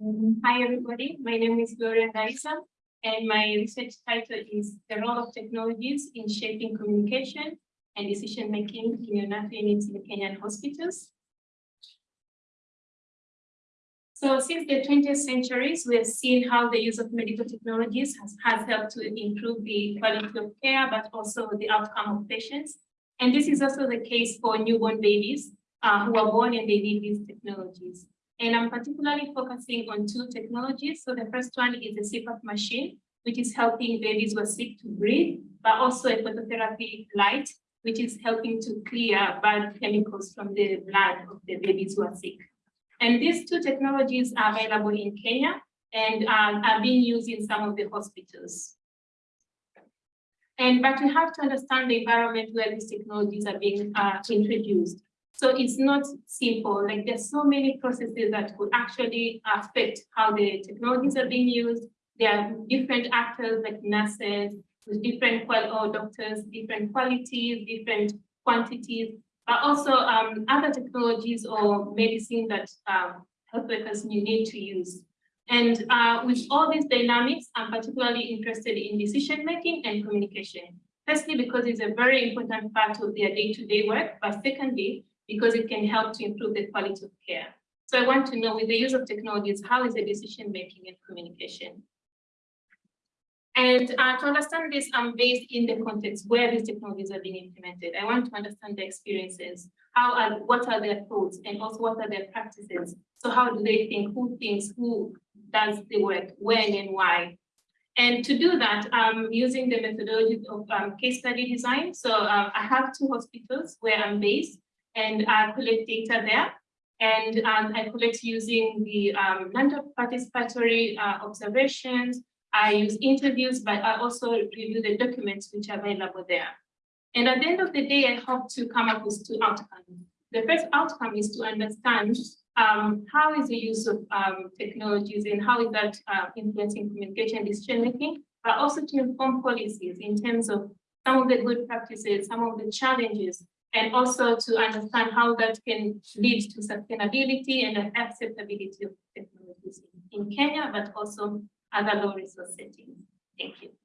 Hi, everybody. My name is Gloria Gaisa, and my research title is The Role of Technologies in Shaping Communication and Decision-Making in Neonatal Units in Kenyan Hospitals. So since the 20th centuries, we have seen how the use of medical technologies has, has helped to improve the quality of care, but also the outcome of patients. And this is also the case for newborn babies uh, who are born and they need these technologies. And I'm particularly focusing on two technologies. So the first one is the CPAP machine, which is helping babies who are sick to breathe, but also a phototherapy light, which is helping to clear bad chemicals from the blood of the babies who are sick. And these two technologies are available in Kenya and um, are being used in some of the hospitals. And but we have to understand the environment where these technologies are being uh, introduced. So it's not simple, like there's so many processes that could actually affect how the technologies are being used. There are different actors like nurses, with different qual or doctors, different qualities, different quantities, but also um, other technologies or medicine that um, health workers need to use. And uh, with all these dynamics, I'm particularly interested in decision making and communication. Firstly, because it's a very important part of their day-to-day -day work, but secondly, because it can help to improve the quality of care. So I want to know with the use of technologies, how is the decision making and communication? And uh, to understand this, I'm based in the context where these technologies are being implemented. I want to understand the experiences, how are, what are their thoughts, and also what are their practices. So how do they think, who thinks, who does the work, when and why? And to do that, I'm using the methodology of um, case study design. So uh, I have two hospitals where I'm based, and I collect data there. And um, I collect using the um, non-participatory uh, observations. I use interviews, but I also review the documents which are available there. And at the end of the day, I hope to come up with two outcomes. The first outcome is to understand um, how is the use of um, technologies and how is that uh, influencing communication decision making, but also to inform policies in terms of some of the good practices, some of the challenges and also to understand how that can lead to sustainability and acceptability of technologies in, Kenya, but also other low resource settings.